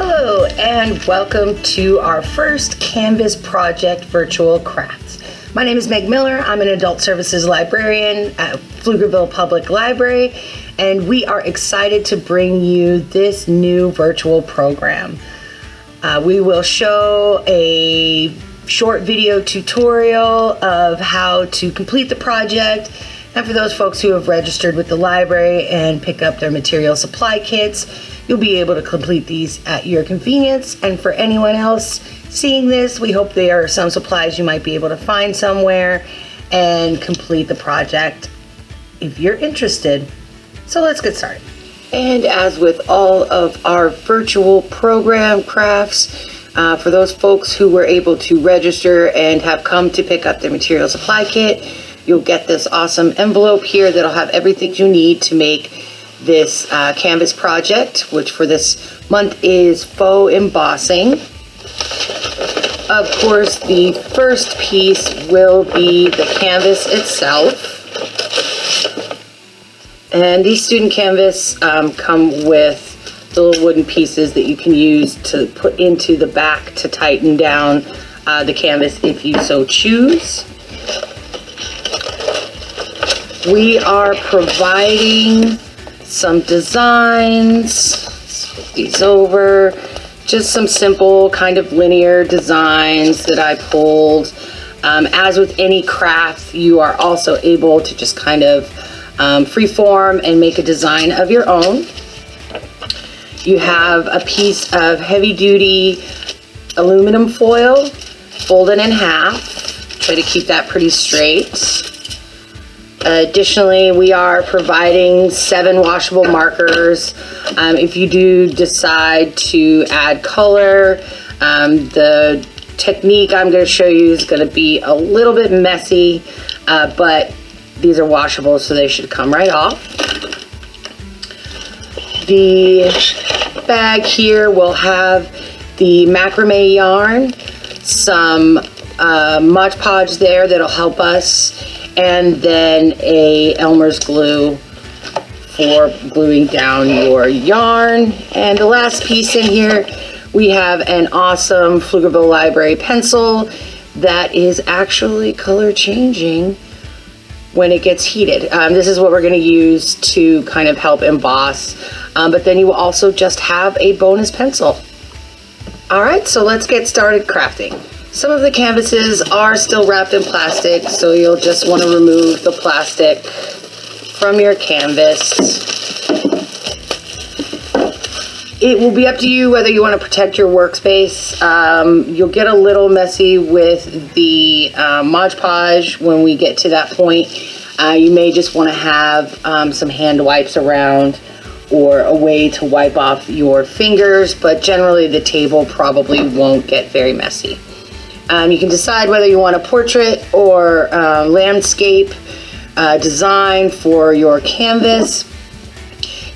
Hello and welcome to our first Canvas Project Virtual Crafts. My name is Meg Miller. I'm an Adult Services Librarian at Pflugerville Public Library and we are excited to bring you this new virtual program. Uh, we will show a short video tutorial of how to complete the project and for those folks who have registered with the library and pick up their material supply kits, you'll be able to complete these at your convenience. And for anyone else seeing this, we hope there are some supplies you might be able to find somewhere and complete the project if you're interested. So let's get started. And as with all of our virtual program crafts, uh, for those folks who were able to register and have come to pick up their material supply kit, you'll get this awesome envelope here that'll have everything you need to make this uh, canvas project, which for this month is faux embossing. Of course, the first piece will be the canvas itself. And these student canvas um, come with little wooden pieces that you can use to put into the back to tighten down uh, the canvas if you so choose. We are providing some designs, these over, just some simple kind of linear designs that I pulled. Um, as with any craft, you are also able to just kind of um, freeform and make a design of your own. You have a piece of heavy duty aluminum foil folded in half. Try to keep that pretty straight. Additionally, we are providing seven washable markers. Um, if you do decide to add color, um, the technique I'm going to show you is going to be a little bit messy, uh, but these are washable, so they should come right off. The bag here will have the macrame yarn, some uh, Mod Podge there that'll help us, and then a Elmer's glue for gluing down your yarn. And the last piece in here, we have an awesome Pflugerville Library pencil that is actually color changing when it gets heated. Um, this is what we're gonna use to kind of help emboss, um, but then you will also just have a bonus pencil. All right, so let's get started crafting. Some of the canvases are still wrapped in plastic, so you'll just want to remove the plastic from your canvas. It will be up to you whether you want to protect your workspace. Um, you'll get a little messy with the uh, Mod Podge when we get to that point. Uh, you may just want to have um, some hand wipes around or a way to wipe off your fingers, but generally the table probably won't get very messy. Um, you can decide whether you want a portrait or uh, landscape uh, design for your canvas.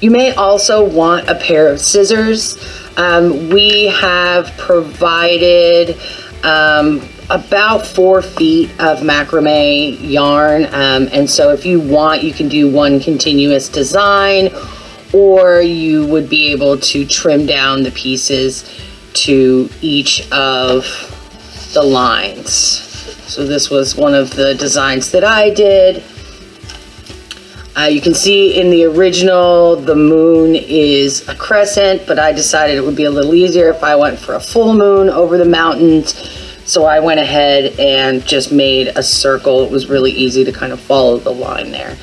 You may also want a pair of scissors. Um, we have provided um, about four feet of macrame yarn. Um, and so if you want, you can do one continuous design or you would be able to trim down the pieces to each of the lines. So this was one of the designs that I did. Uh, you can see in the original, the moon is a crescent, but I decided it would be a little easier if I went for a full moon over the mountains. So I went ahead and just made a circle. It was really easy to kind of follow the line there.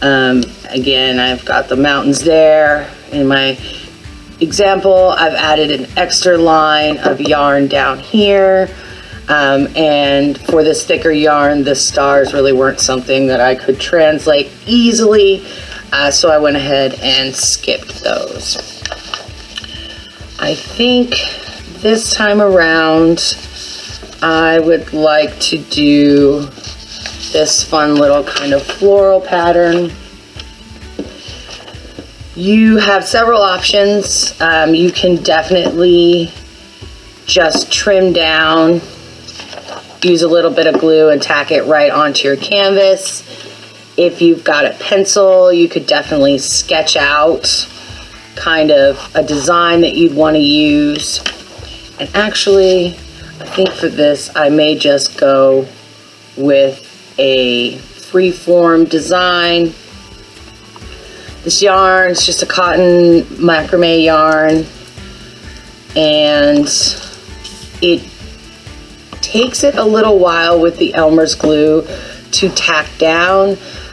Um, again, I've got the mountains there. In my example, I've added an extra line of yarn down here. Um, and for this thicker yarn, the stars really weren't something that I could translate easily. Uh, so I went ahead and skipped those. I think this time around, I would like to do this fun little kind of floral pattern. You have several options. Um, you can definitely just trim down use a little bit of glue and tack it right onto your canvas. If you've got a pencil, you could definitely sketch out kind of a design that you'd want to use. And actually, I think for this, I may just go with a free-form design. This yarn is just a cotton macrame yarn and it takes it a little while with the Elmer's glue to tack down.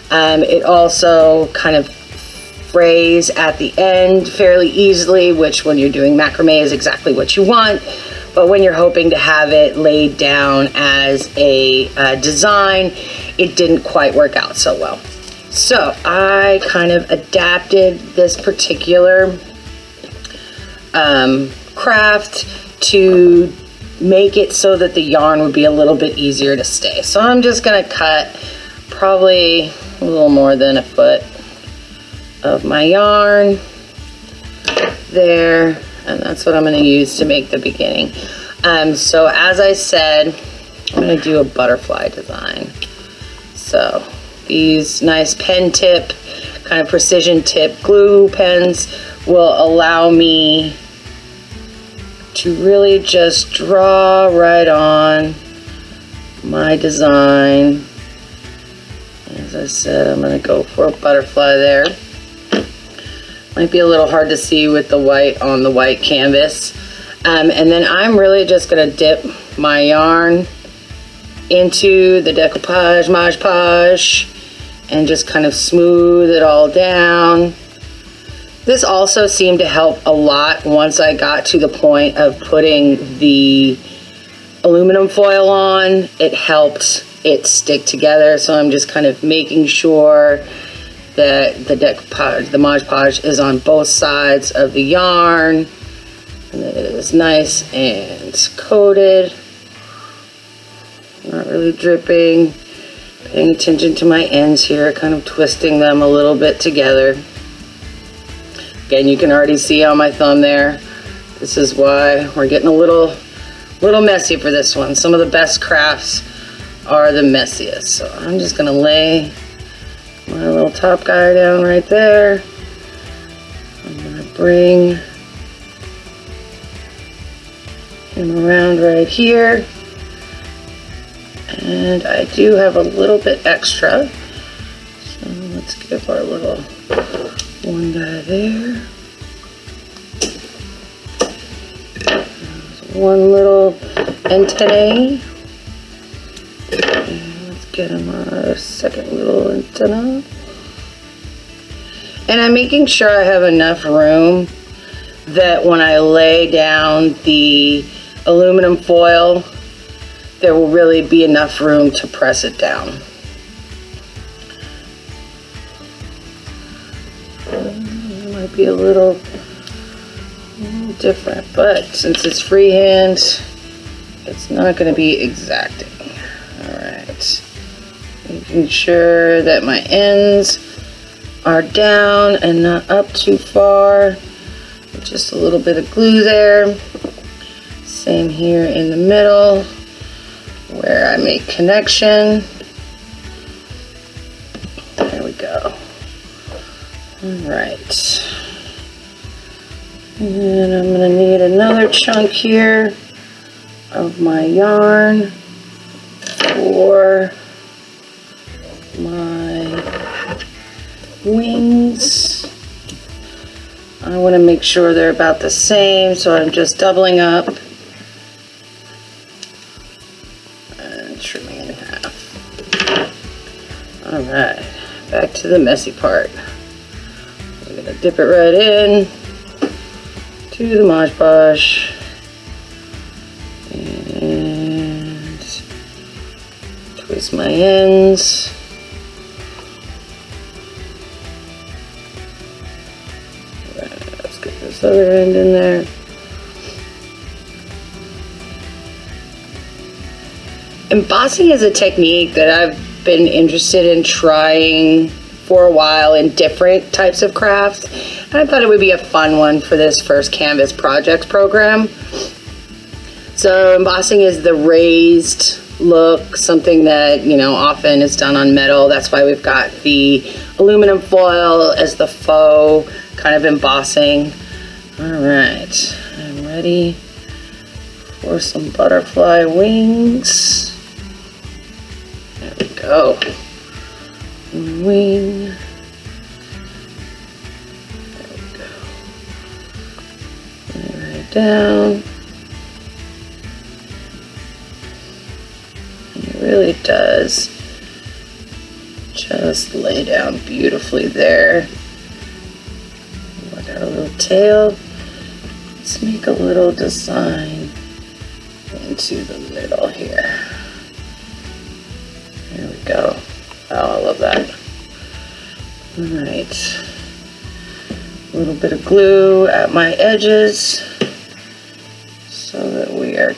Um, it also kind of frays at the end fairly easily, which when you're doing macrame is exactly what you want. But when you're hoping to have it laid down as a uh, design, it didn't quite work out so well. So I kind of adapted this particular um, craft to make it so that the yarn would be a little bit easier to stay. So I'm just gonna cut probably a little more than a foot of my yarn there and that's what I'm going to use to make the beginning um, so as I said I'm to do a butterfly design so these nice pen tip kind of precision tip glue pens will allow me to really just draw right on my design as I said I'm going to go for a butterfly there might be a little hard to see with the white on the white canvas. Um, and then I'm really just gonna dip my yarn into the decoupage, Mod and just kind of smooth it all down. This also seemed to help a lot once I got to the point of putting the aluminum foil on. It helped it stick together, so I'm just kind of making sure that the decoupage, the Mod Podge is on both sides of the yarn. And it is nice and coated. Not really dripping. Paying attention to my ends here kind of twisting them a little bit together again you can already see on my thumb there this is why we're getting a little little messy for this one some of the best crafts are the messiest so I'm just gonna lay my little top guy down right there. I'm to bring him around right here. And I do have a little bit extra. So let's give our little one guy there. There's one little antennae Let's get him a second little antenna. And I'm making sure I have enough room that when I lay down the aluminum foil, there will really be enough room to press it down. Be a little, a little different, but since it's freehand, it's not going to be exacting. All right making sure that my ends are down and not up too far. Just a little bit of glue there. Same here in the middle where I make connection. There we go. All right and I'm gonna need another chunk here of my yarn for my wings. I want to make sure they're about the same, so I'm just doubling up and trimming in half. All right, back to the messy part. I'm gonna dip it right in to the Mod Podge and twist my ends. Let's get this other end in there. Embossing is a technique that I've been interested in trying for a while in different types of crafts. I thought it would be a fun one for this first Canvas Projects program. So embossing is the raised look, something that, you know, often is done on metal. That's why we've got the aluminum foil as the faux kind of embossing. All right, I'm ready for some butterfly wings. There we go. Wing. Down. It really does just lay down beautifully there. Got a little tail. Let's make a little design into the middle here. There we go. Oh, I love that. All right. A little bit of glue at my edges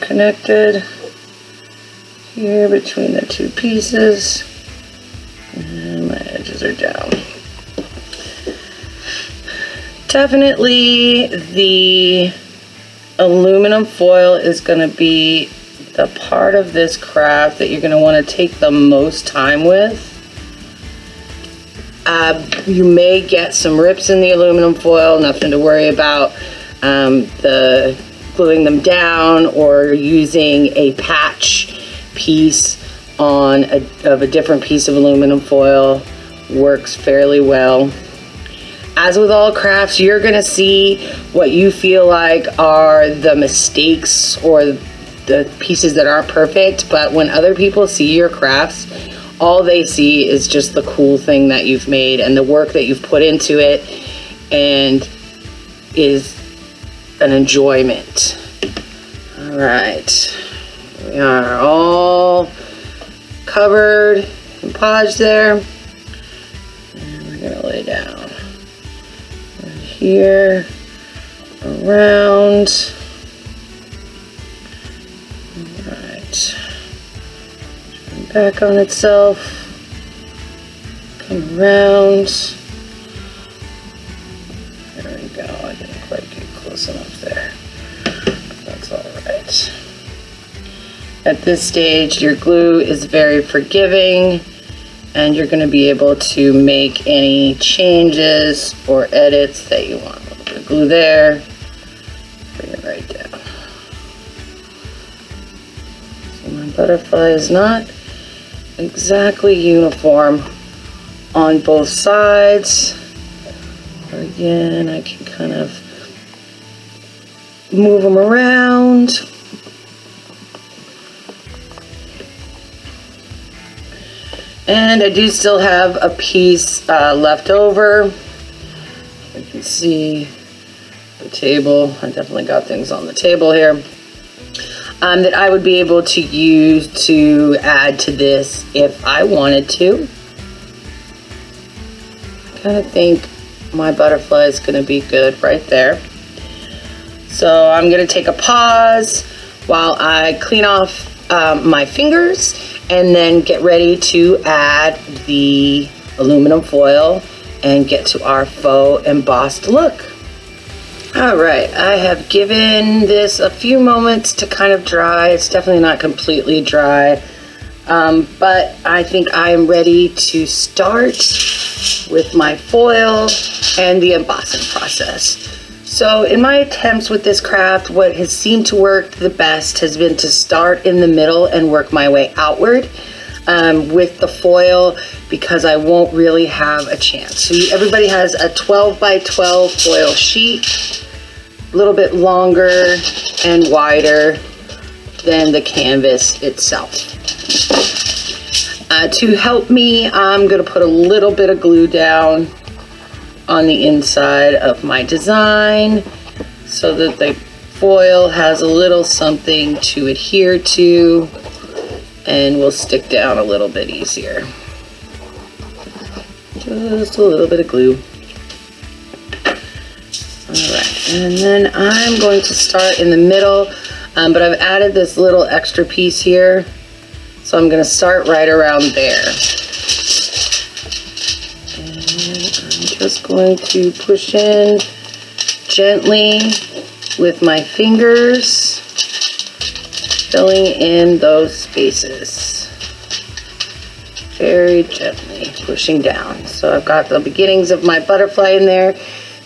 connected here between the two pieces. And my edges are down. Definitely the aluminum foil is going to be the part of this craft that you're going to want to take the most time with. Uh, you may get some rips in the aluminum foil, nothing to worry about. Um, the gluing them down or using a patch piece on a, of a different piece of aluminum foil works fairly well. As with all crafts, you're gonna see what you feel like are the mistakes or the pieces that aren't perfect, but when other people see your crafts, all they see is just the cool thing that you've made and the work that you've put into it and is an enjoyment. All right, we are all covered and podged there. And we're gonna lay down right here, around. All right, turn back on itself, come around. At this stage, your glue is very forgiving and you're gonna be able to make any changes or edits that you want. Glue there, bring it right down. So my butterfly is not exactly uniform on both sides. But again, I can kind of move them around And I do still have a piece uh, left over. You can see the table. I definitely got things on the table here. Um, that I would be able to use to add to this if I wanted to. I kind of think my butterfly is going to be good right there. So I'm going to take a pause while I clean off um, my fingers and then get ready to add the aluminum foil and get to our faux embossed look. All right, I have given this a few moments to kind of dry. It's definitely not completely dry, um, but I think I am ready to start with my foil and the embossing process. So in my attempts with this craft, what has seemed to work the best has been to start in the middle and work my way outward um, with the foil because I won't really have a chance. So everybody has a 12 by 12 foil sheet, a little bit longer and wider than the canvas itself. Uh, to help me, I'm gonna put a little bit of glue down on the inside of my design so that the foil has a little something to adhere to and will stick down a little bit easier. Just a little bit of glue. Alright, and then I'm going to start in the middle, um, but I've added this little extra piece here, so I'm going to start right around there. Just going to push in gently with my fingers, filling in those spaces. Very gently pushing down. So I've got the beginnings of my butterfly in there.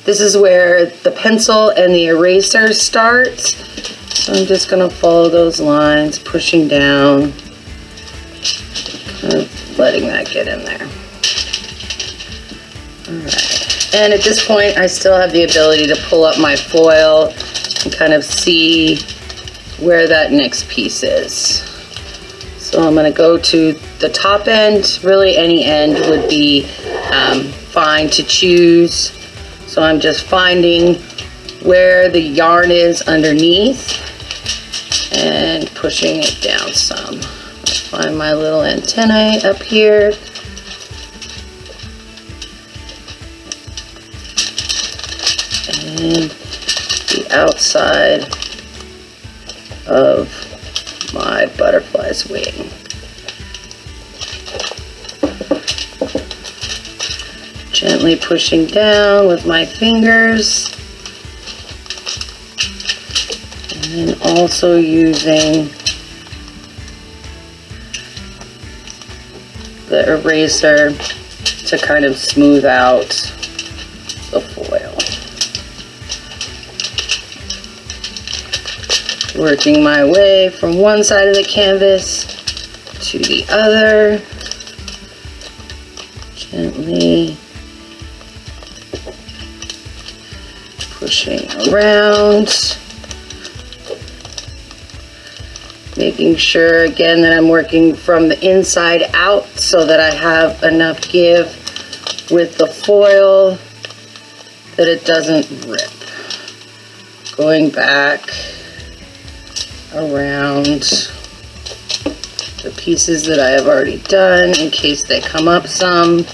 this is where the pencil and the eraser starts. So I'm just gonna follow those lines, pushing down, kind of letting that get in there. Right. And at this point, I still have the ability to pull up my foil and kind of see where that next piece is. So I'm gonna go to the top end. Really any end would be um, fine to choose. So I'm just finding where the yarn is underneath and pushing it down some. Find my little antennae up here. The outside of my butterfly's wing. Gently pushing down with my fingers. And then also using the eraser to kind of smooth out the foil. Working my way from one side of the canvas to the other. Gently pushing around. making sure again that I'm working from the inside out so that I have enough give with the foil that it doesn't rip. Going back around the pieces that I have already done in case they come up some.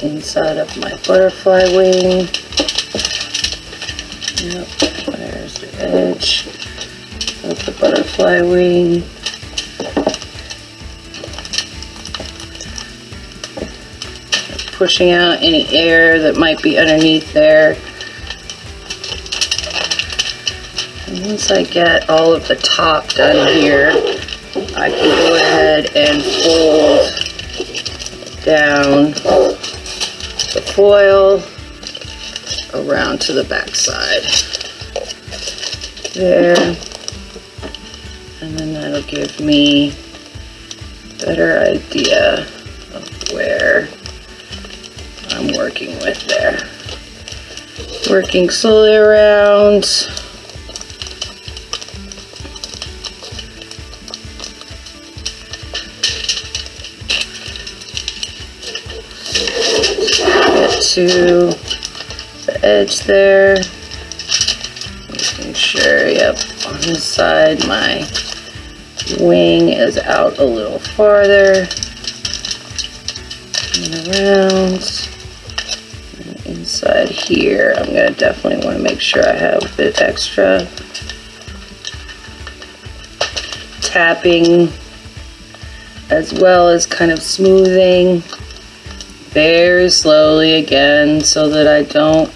Inside of my butterfly wing. Yep, there's the edge of the butterfly wing. Pushing out any air that might be underneath there. Once I get all of the top done here, I can go ahead and fold down the foil around to the back side. There. And then that'll give me a better idea of where I'm working with there. Working slowly around. To edge there. Making sure, yep, on this side my wing is out a little farther. And around. And inside here, I'm to definitely want to make sure I have a bit extra tapping as well as kind of smoothing very slowly again so that I don't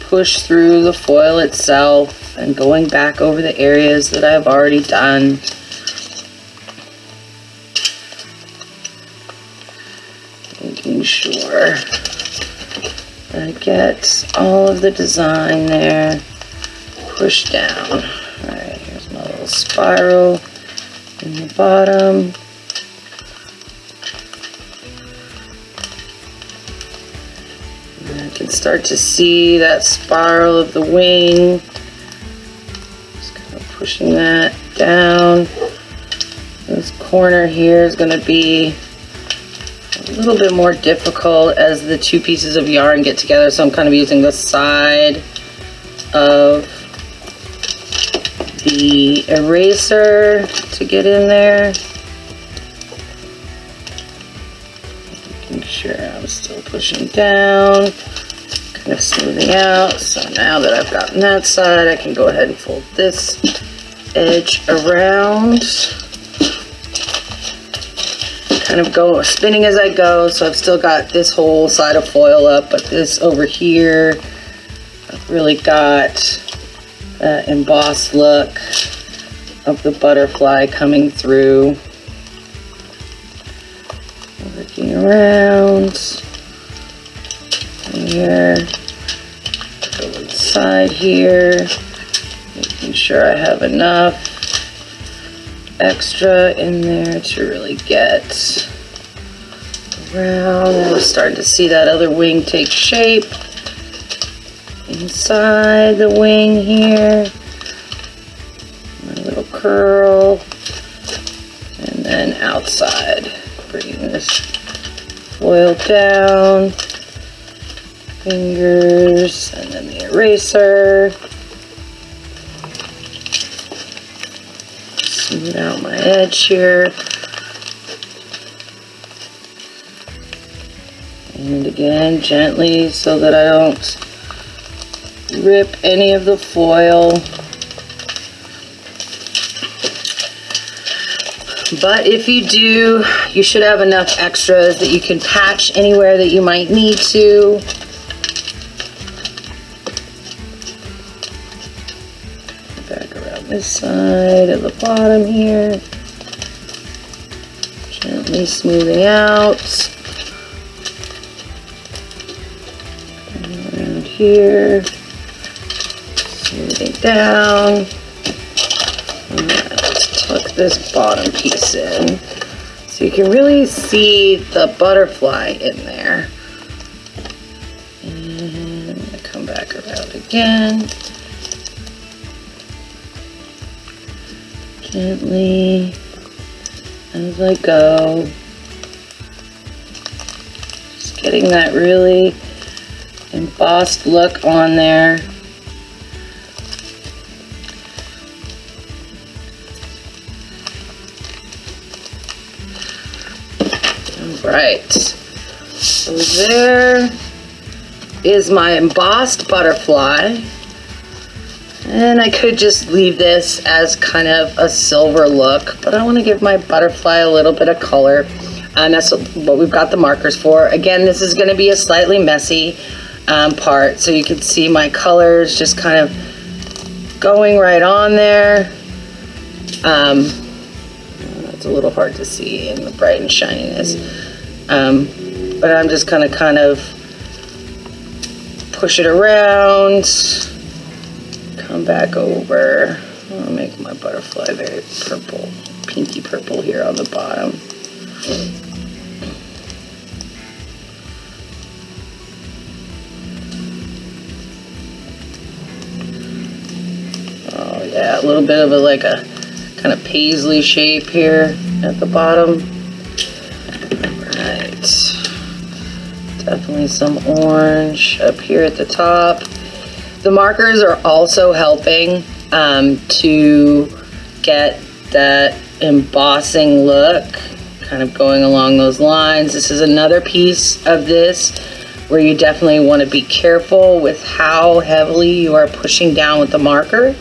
push through the foil itself and going back over the areas that I've already done. Making sure I get all of the design there pushed down. Alright, here's my little spiral in the bottom. Can start to see that spiral of the wing. Just kind of pushing that down. This corner here is going to be a little bit more difficult as the two pieces of yarn get together. So I'm kind of using the side of the eraser to get in there. Making sure I'm still pushing down of smoothing out. So now that I've gotten that side, I can go ahead and fold this edge around. Kind of go spinning as I go. So I've still got this whole side of foil up, but this over here, I've really got that embossed look of the butterfly coming through. Working around. Here. Go inside here. Making sure I have enough extra in there to really get around. We're starting to see that other wing take shape. Inside the wing here. My little curl. And then outside. Bringing this foil down. Fingers. And then the eraser. Smooth out my edge here. And again, gently so that I don't rip any of the foil. But if you do, you should have enough extras that you can patch anywhere that you might need to. This side at the bottom here. Gently smoothing out. around here. Smoothing down. Let's tuck this bottom piece in. So you can really see the butterfly in there. And come back around again. Gently as I go. Just getting that really embossed look on there. Right. So there is my embossed butterfly. And I could just leave this as kind of a silver look, but I want to give my butterfly a little bit of color. And that's what we've got the markers for. Again, this is going to be a slightly messy um, part, so you can see my colors just kind of going right on there. Um, it's a little hard to see in the bright and shininess. Um, but I'm just gonna kind of push it around, come back over. I'll make my butterfly very purple, pinky purple here on the bottom. Oh yeah, a little bit of a like a kind of paisley shape here at the bottom. Right. Definitely some orange up here at the top. The markers are also helping um, to get that embossing look kind of going along those lines. This is another piece of this where you definitely want to be careful with how heavily you are pushing down with the marker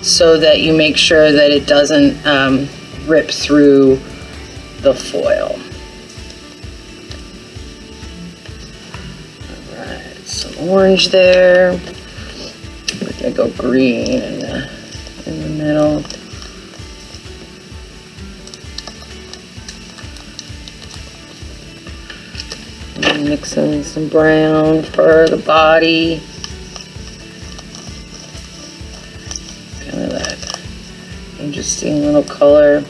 so that you make sure that it doesn't um, rip through the foil. Alright, some orange there. Gonna go green in the, in the middle. Mix in some brown for the body. Kind of that interesting little color.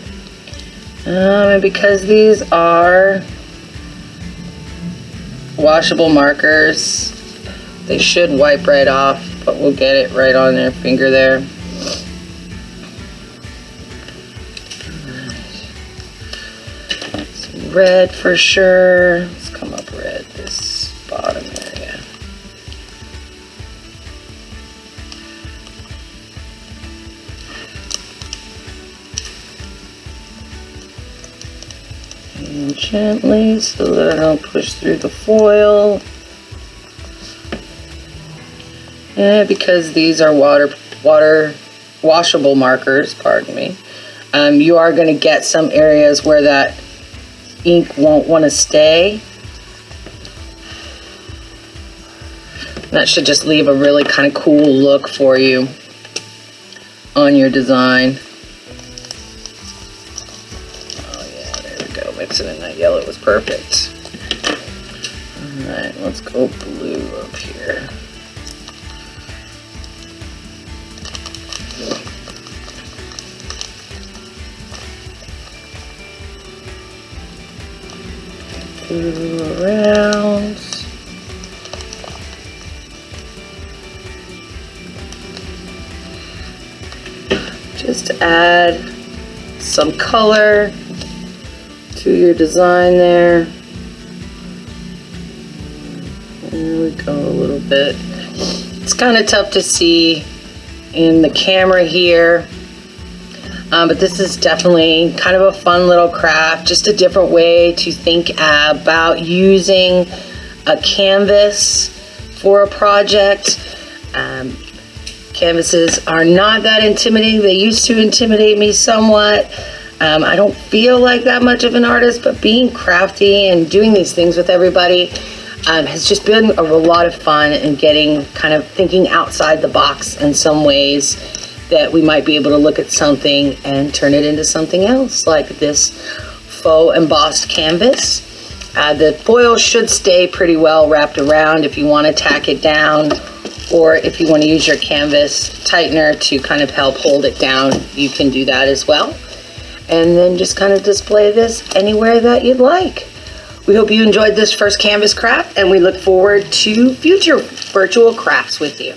Um, and because these are washable markers, they should wipe right off, but we'll get it right on their finger there. Red for sure. Let's come up red, this bottom area. And gently so that I don't push through the foil. And because these are water water washable markers, pardon me, um, you are going to get some areas where that ink won't want to stay. That should just leave a really kind of cool look for you on your design. Oh yeah, there we go. Mixing in that yellow was perfect. Alright, let's go Just add some color to your design there. There we go a little bit. It's kind of tough to see in the camera here. Um, but this is definitely kind of a fun little craft, just a different way to think about using a canvas for a project. Um, canvases are not that intimidating. They used to intimidate me somewhat. Um, I don't feel like that much of an artist, but being crafty and doing these things with everybody um, has just been a, lot of fun and getting kind of thinking outside the box in some ways that we might be able to look at something and turn it into something else, like this faux embossed canvas. Uh, the foil should stay pretty well wrapped around if you want to tack it down or if you want to use your canvas tightener to kind of help hold it down, you can do that as well. And then just kind of display this anywhere that you'd like. We hope you enjoyed this first canvas craft and we look forward to future virtual crafts with you.